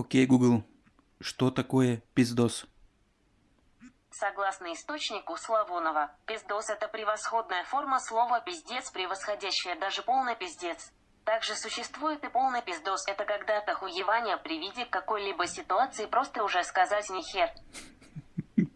Окей, Google, что такое пиздос? Согласно источнику Славонова, пиздос – это превосходная форма слова «пиздец», превосходящая даже полный пиздец. Также существует и полный пиздос – это когда-то хуевание при виде какой-либо ситуации просто уже сказать «нихер».